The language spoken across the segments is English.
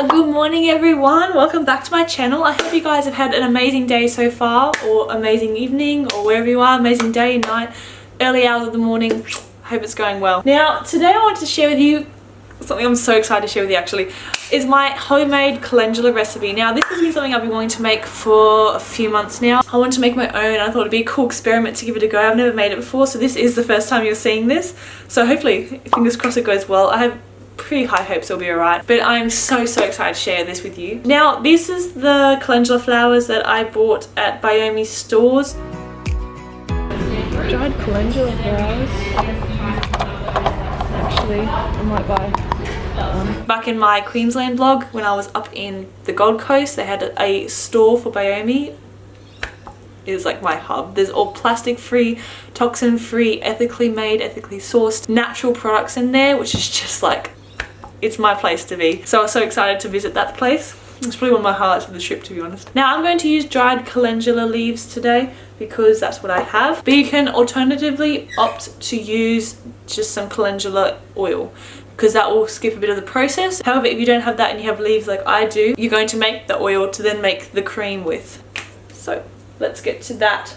Uh, good morning everyone, welcome back to my channel. I hope you guys have had an amazing day so far or amazing evening or wherever you are, amazing day, night, early hours of the morning. I hope it's going well. Now today I wanted to share with you something I'm so excited to share with you actually is my homemade calendula recipe. Now this has been something I've been wanting to make for a few months now. I wanted to make my own I thought it'd be a cool experiment to give it a go. I've never made it before so this is the first time you're seeing this. So hopefully, fingers crossed it goes well. I have pretty high hopes it'll be alright but I'm so so excited to share this with you. Now this is the calendula flowers that I bought at Biome stores. Dried calendula flowers. Actually I might buy Back in my Queensland blog when I was up in the Gold Coast they had a store for Biome is like my hub. There's all plastic free, toxin free, ethically made, ethically sourced, natural products in there which is just like it's my place to be. So I was so excited to visit that place. It's probably one of my highlights of the trip to be honest. Now I'm going to use dried calendula leaves today because that's what I have. But you can alternatively opt to use just some calendula oil because that will skip a bit of the process. However, if you don't have that and you have leaves like I do, you're going to make the oil to then make the cream with. So let's get to that.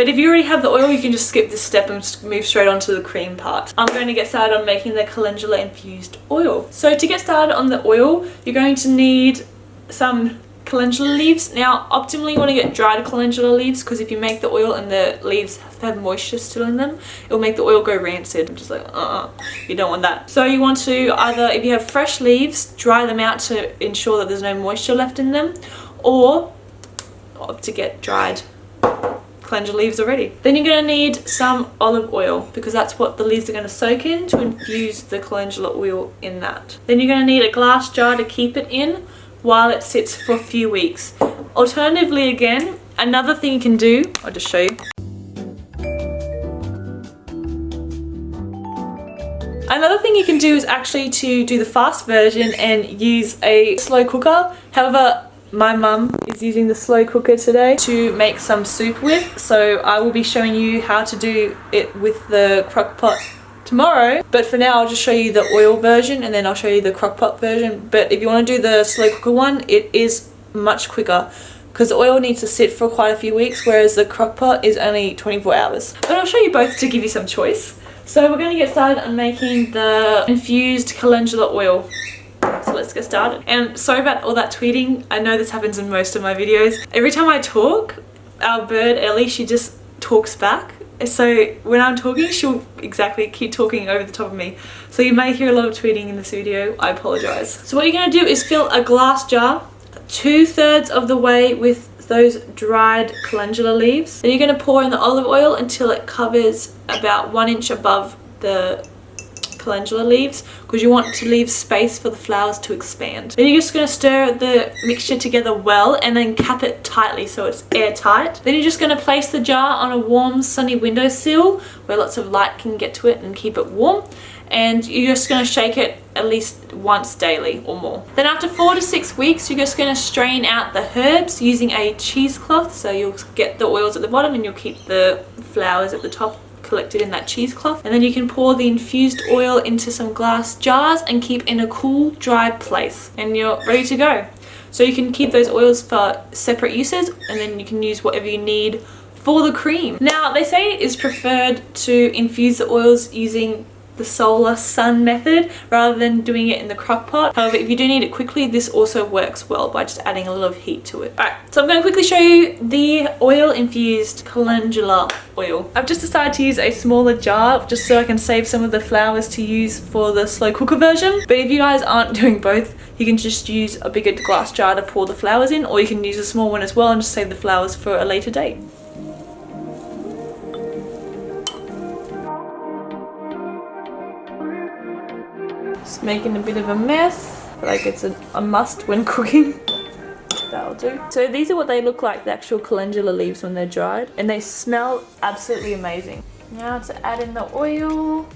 But if you already have the oil, you can just skip this step and move straight on to the cream part. I'm going to get started on making the calendula infused oil. So to get started on the oil, you're going to need some calendula leaves. Now, optimally you want to get dried calendula leaves because if you make the oil and the leaves have moisture still in them, it will make the oil go rancid. I'm just like, uh-uh, you don't want that. So you want to either, if you have fresh leaves, dry them out to ensure that there's no moisture left in them, or to get dried calendula leaves already. Then you're going to need some olive oil because that's what the leaves are going to soak in to infuse the calendula oil in that. Then you're going to need a glass jar to keep it in while it sits for a few weeks. Alternatively again, another thing you can do, I'll just show you. Another thing you can do is actually to do the fast version and use a slow cooker. However, my mum is using the slow cooker today to make some soup with. So I will be showing you how to do it with the crock pot tomorrow. But for now, I'll just show you the oil version and then I'll show you the crock pot version. But if you want to do the slow cooker one, it is much quicker because the oil needs to sit for quite a few weeks whereas the crock pot is only 24 hours. But I'll show you both to give you some choice. So we're going to get started on making the infused calendula oil. So let's get started. And sorry about all that tweeting. I know this happens in most of my videos. Every time I talk, our bird Ellie, she just talks back. So when I'm talking, she'll exactly keep talking over the top of me. So you may hear a lot of tweeting in this video. I apologize. So what you're going to do is fill a glass jar two thirds of the way with those dried calendula leaves. Then you're going to pour in the olive oil until it covers about one inch above the calendula leaves because you want to leave space for the flowers to expand. Then you're just going to stir the mixture together well and then cap it tightly so it's airtight. Then you're just going to place the jar on a warm sunny windowsill where lots of light can get to it and keep it warm and you're just going to shake it at least once daily or more. Then after four to six weeks, you're just going to strain out the herbs using a cheesecloth. So you'll get the oils at the bottom and you'll keep the flowers at the top collected in that cheesecloth. And then you can pour the infused oil into some glass jars and keep in a cool dry place. And you're ready to go. So you can keep those oils for separate uses and then you can use whatever you need for the cream. Now they say it is preferred to infuse the oils using the solar sun method rather than doing it in the crock pot. However, if you do need it quickly, this also works well by just adding a little of heat to it. Alright, so I'm going to quickly show you the oil infused calendula oil. I've just decided to use a smaller jar just so I can save some of the flowers to use for the slow cooker version. But if you guys aren't doing both, you can just use a bigger glass jar to pour the flowers in or you can use a small one as well and just save the flowers for a later date. Making a bit of a mess, like it's a, a must when cooking. That'll do. So these are what they look like, the actual calendula leaves when they're dried. And they smell absolutely amazing. Now to add in the oil.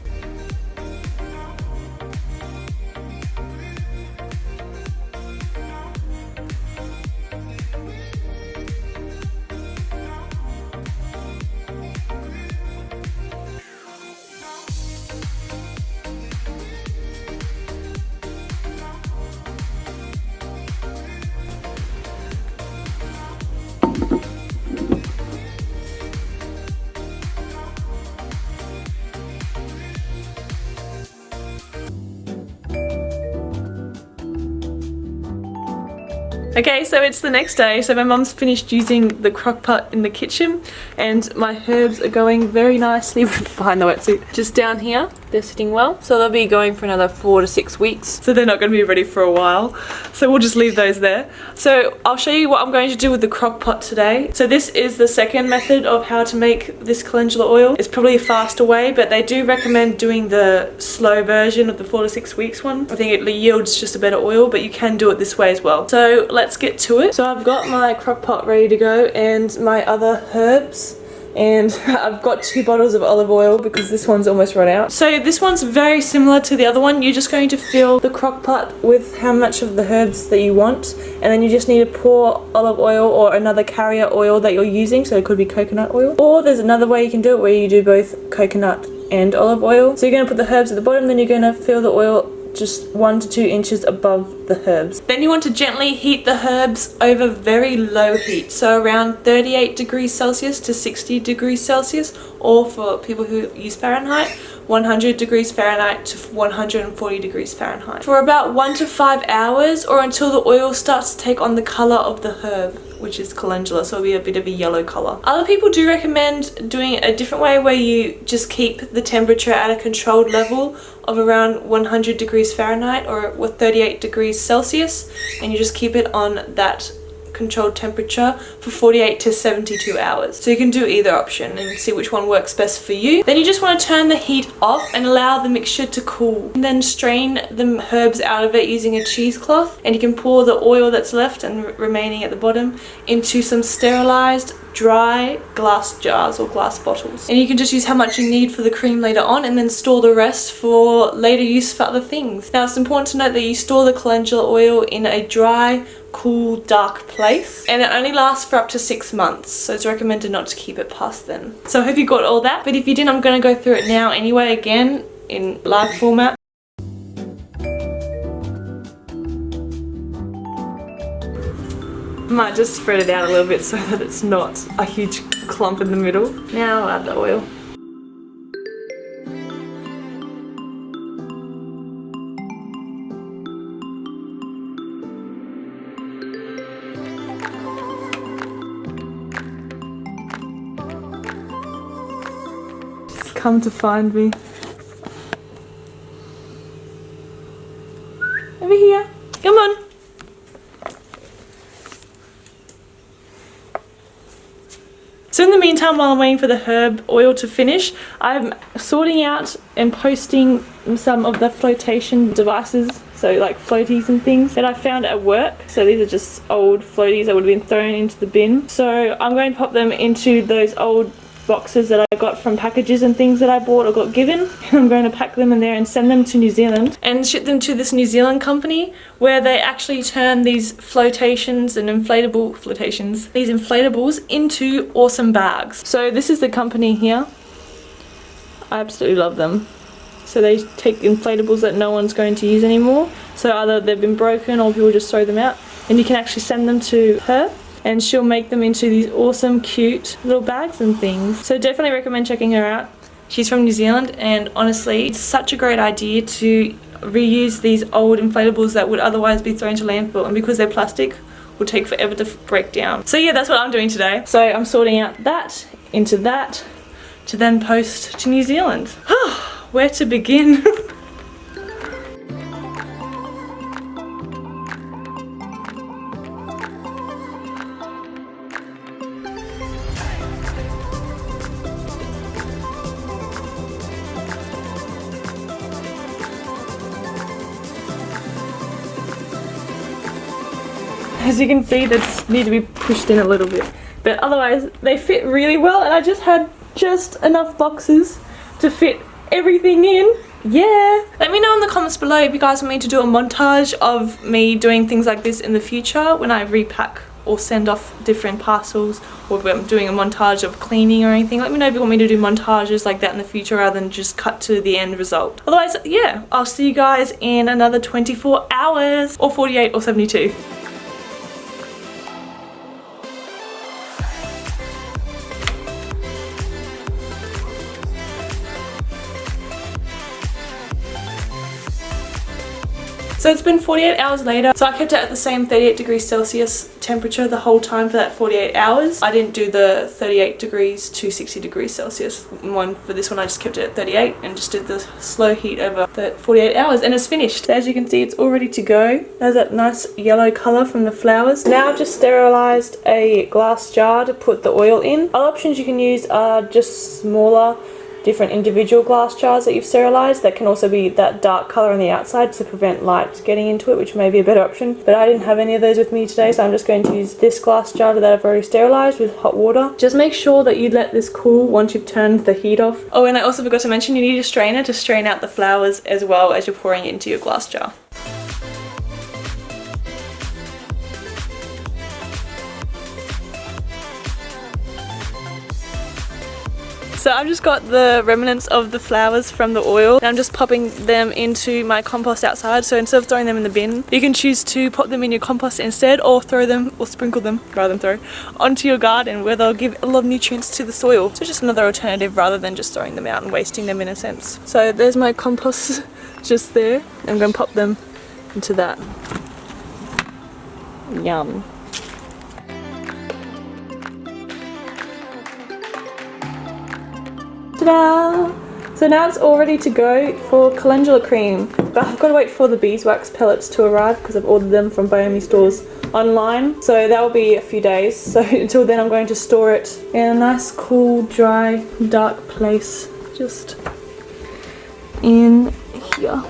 Okay, so it's the next day. So my mum's finished using the crock pot in the kitchen and my herbs are going very nicely behind the wetsuit. Just down here, they're sitting well. So they'll be going for another four to six weeks. So they're not going to be ready for a while. So we'll just leave those there. So I'll show you what I'm going to do with the crock pot today. So this is the second method of how to make this calendula oil. It's probably a faster way, but they do recommend doing the slow version of the four to six weeks one. I think it yields just a better oil, but you can do it this way as well. So let's let's get to it. So I've got my crock pot ready to go and my other herbs and I've got two bottles of olive oil because this one's almost run out. So this one's very similar to the other one. You're just going to fill the crock pot with how much of the herbs that you want and then you just need to pour olive oil or another carrier oil that you're using so it could be coconut oil or there's another way you can do it where you do both coconut and olive oil. So you're going to put the herbs at the bottom then you're going to fill the oil just one to two inches above the herbs. Then you want to gently heat the herbs over very low heat, so around 38 degrees Celsius to 60 degrees Celsius, or for people who use Fahrenheit, 100 degrees Fahrenheit to 140 degrees Fahrenheit. For about one to five hours or until the oil starts to take on the color of the herb which is calendula so it'll be a bit of a yellow color. Other people do recommend doing a different way where you just keep the temperature at a controlled level of around 100 degrees Fahrenheit or with 38 degrees Celsius and you just keep it on that controlled temperature for 48 to 72 hours. So you can do either option and see which one works best for you. Then you just want to turn the heat off and allow the mixture to cool. And then strain the herbs out of it using a cheesecloth and you can pour the oil that's left and remaining at the bottom into some sterilized dry glass jars or glass bottles. And you can just use how much you need for the cream later on and then store the rest for later use for other things. Now it's important to note that you store the calendula oil in a dry, cool, dark place and it only lasts for up to six months so it's recommended not to keep it past then. So I hope you got all that but if you didn't I'm going to go through it now anyway again in live format. Might just spread it out a little bit so that it's not a huge clump in the middle. Now I'll add the oil. Come to find me. Over here. Come on. So in the meantime, while I'm waiting for the herb oil to finish, I'm sorting out and posting some of the flotation devices, so like floaties and things that I found at work. So these are just old floaties that would have been thrown into the bin. So I'm going to pop them into those old boxes that I got from packages and things that I bought or got given. I'm going to pack them in there and send them to New Zealand and ship them to this New Zealand company where they actually turn these flotations and inflatable flotations, these inflatables into awesome bags. So this is the company here. I absolutely love them. So they take inflatables that no one's going to use anymore. So either they've been broken or people just throw them out and you can actually send them to her and she'll make them into these awesome cute little bags and things. So definitely recommend checking her out. She's from New Zealand and honestly it's such a great idea to reuse these old inflatables that would otherwise be thrown to landfill and because they're plastic will take forever to break down. So yeah that's what I'm doing today. So I'm sorting out that into that to then post to New Zealand. Where to begin? as you can see they just need to be pushed in a little bit. But otherwise they fit really well and I just had just enough boxes to fit everything in. Yeah. Let me know in the comments below if you guys want me to do a montage of me doing things like this in the future when I repack or send off different parcels or if I'm doing a montage of cleaning or anything. Let me know if you want me to do montages like that in the future rather than just cut to the end result. Otherwise yeah I'll see you guys in another 24 hours or 48 or 72 So it's been 48 hours later. So I kept it at the same 38 degrees Celsius temperature the whole time for that 48 hours. I didn't do the 38 degrees to 60 degrees Celsius one for this one. I just kept it at 38 and just did the slow heat over the 48 hours and it's finished. As you can see, it's all ready to go. There's that nice yellow color from the flowers. Now I've just sterilized a glass jar to put the oil in. Other options you can use are just smaller different individual glass jars that you've sterilized that can also be that dark color on the outside to prevent light getting into it which may be a better option. But I didn't have any of those with me today so I'm just going to use this glass jar that I've already sterilized with hot water. Just make sure that you let this cool once you've turned the heat off. Oh and I also forgot to mention you need a strainer to strain out the flowers as well as you're pouring it into your glass jar So I've just got the remnants of the flowers from the oil and I'm just popping them into my compost outside. So instead of throwing them in the bin, you can choose to pop them in your compost instead or throw them or sprinkle them rather than throw onto your garden where they'll give a lot of nutrients to the soil. So just another alternative rather than just throwing them out and wasting them in a sense. So there's my compost just there. I'm going to pop them into that. Yum. Ta-da! So now it's all ready to go for calendula cream. But I've got to wait for the beeswax pellets to arrive because I've ordered them from Biome stores online. So that will be a few days. So until then I'm going to store it in a nice, cool, dry, dark place. Just in here.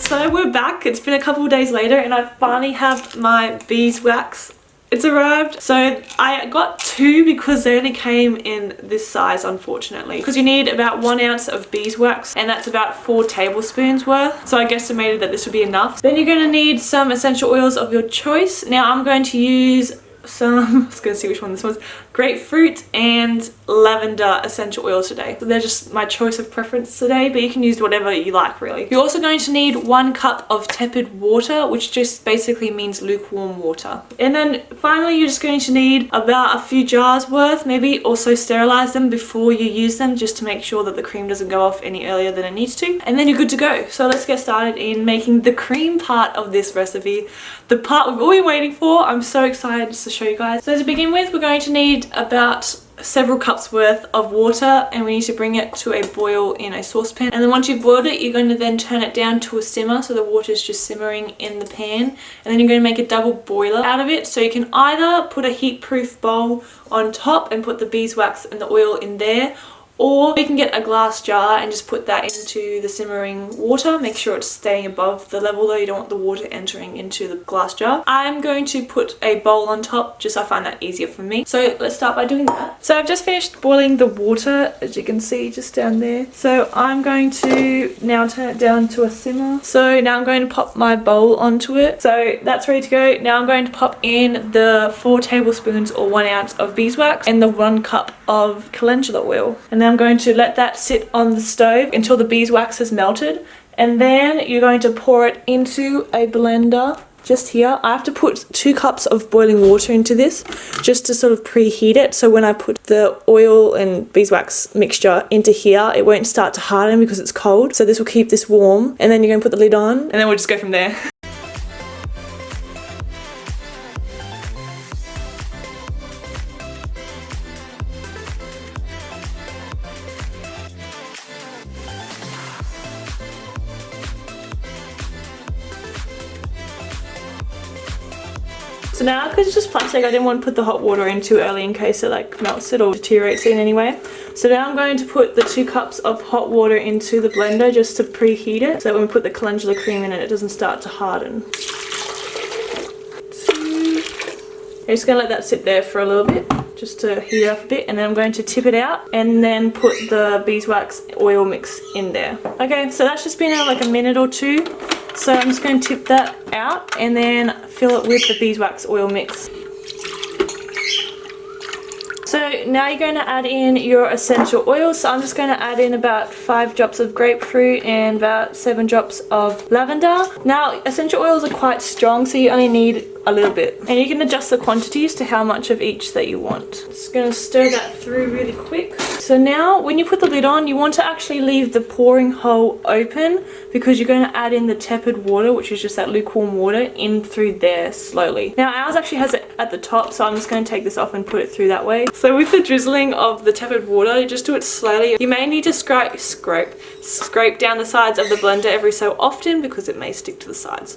So we're back. It's been a couple days later and I finally have my beeswax it's arrived. So I got two because they only came in this size unfortunately. Because you need about one ounce of beeswax and that's about four tablespoons worth. So I guesstimated that this would be enough. Then you're going to need some essential oils of your choice. Now I'm going to use some, I was going to see which one this was, grapefruit and lavender essential oil today. So they're just my choice of preference today, but you can use whatever you like really. You're also going to need one cup of tepid water, which just basically means lukewarm water. And then finally, you're just going to need about a few jars worth, maybe also sterilize them before you use them, just to make sure that the cream doesn't go off any earlier than it needs to. And then you're good to go. So let's get started in making the cream part of this recipe. The part we've all been waiting for. I'm so excited to show you guys. So to begin with, we're going to need need about several cups worth of water and we need to bring it to a boil in a saucepan. And then once you've boiled it you're going to then turn it down to a simmer so the water is just simmering in the pan. And then you're going to make a double boiler out of it. So you can either put a heat proof bowl on top and put the beeswax and the oil in there or you can get a glass jar and just put that into the simmering water. Make sure it's staying above the level though. You don't want the water entering into the glass jar. I'm going to put a bowl on top just i find that easier for me. So let's start by doing that. So i've just finished boiling the water as you can see just down there. So i'm going to now turn it down to a simmer. So now i'm going to pop my bowl onto it. So that's ready to go. Now i'm going to pop in the four tablespoons or one ounce of beeswax and the one cup of calendula oil. And then I'm going to let that sit on the stove until the beeswax has melted and then you're going to pour it into a blender just here. I have to put two cups of boiling water into this just to sort of preheat it so when I put the oil and beeswax mixture into here it won't start to harden because it's cold so this will keep this warm and then you're going to put the lid on and then we'll just go from there. it's just plastic I didn't want to put the hot water in too early in case it like melts it or deteriorates it in any way. So now I'm going to put the two cups of hot water into the blender just to preheat it so that when we put the calendula cream in it it doesn't start to harden. I'm just going to let that sit there for a little bit just to heat up a bit and then I'm going to tip it out and then put the beeswax oil mix in there. Okay so that's just been out like a minute or two so I'm just going to tip that out and then fill it with the beeswax oil mix. So now you're going to add in your essential oils. So I'm just going to add in about five drops of grapefruit and about seven drops of lavender. Now essential oils are quite strong so you only need a little bit and you can adjust the quantities to how much of each that you want. Just to stir that through really quick. So now when you put the lid on you want to actually leave the pouring hole open because you're going to add in the tepid water which is just that lukewarm water in through there slowly. Now ours actually has it at the top so I'm just going to take this off and put it through that way. So with the drizzling of the tepid water just do it slowly. You may need to scrape, scrape, scrape down the sides of the blender every so often because it may stick to the sides.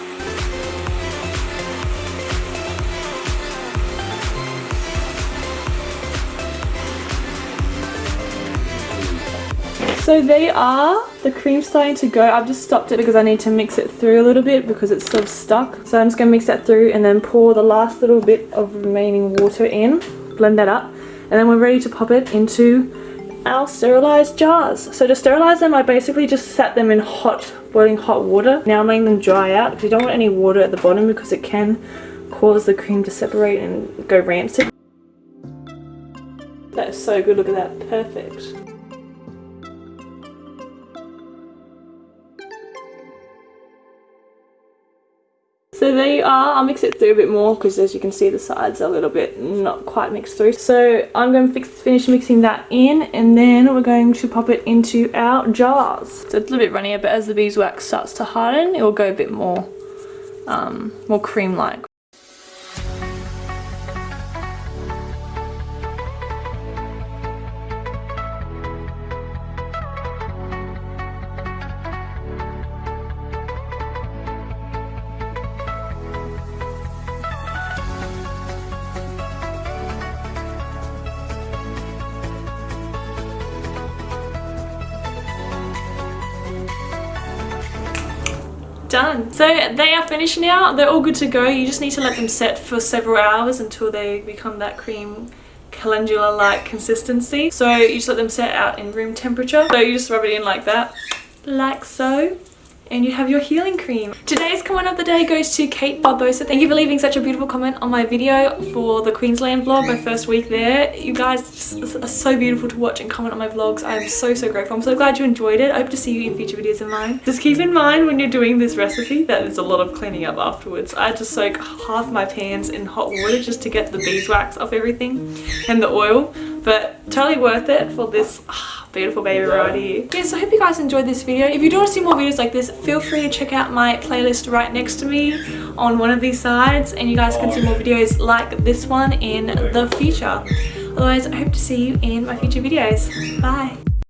So they are, the cream's starting to go. I've just stopped it because I need to mix it through a little bit because it's sort of stuck. So I'm just going to mix that through and then pour the last little bit of remaining water in, blend that up, and then we're ready to pop it into our sterilized jars. So to sterilize them, I basically just sat them in hot, boiling hot water. Now I'm letting them dry out because you don't want any water at the bottom because it can cause the cream to separate and go rancid. That is so good, look at that, perfect. So there you are. I'll mix it through a bit more because as you can see the sides are a little bit not quite mixed through. So I'm going to fix, finish mixing that in and then we're going to pop it into our jars. So it's a little bit runnier but as the beeswax starts to harden it will go a bit more, um, more cream-like. Done. So they are finished now. They're all good to go. You just need to let them set for several hours until they become that cream calendula-like consistency. So you just let them set out in room temperature. So you just rub it in like that, like so and you have your healing cream. Today's comment of the day goes to Kate Barbosa. Thank you for leaving such a beautiful comment on my video for the Queensland vlog, my first week there. You guys are so beautiful to watch and comment on my vlogs. I'm so, so grateful. I'm so glad you enjoyed it. I hope to see you in future videos of mine. Just keep in mind when you're doing this recipe that there's a lot of cleaning up afterwards. I had to soak half my pans in hot water just to get the beeswax off everything and the oil but totally worth it for this beautiful baby right here. Yeah, so I hope you guys enjoyed this video. If you do want to see more videos like this, feel free to check out my playlist right next to me on one of these sides and you guys can see more videos like this one in the future. Otherwise, I hope to see you in my future videos. Bye!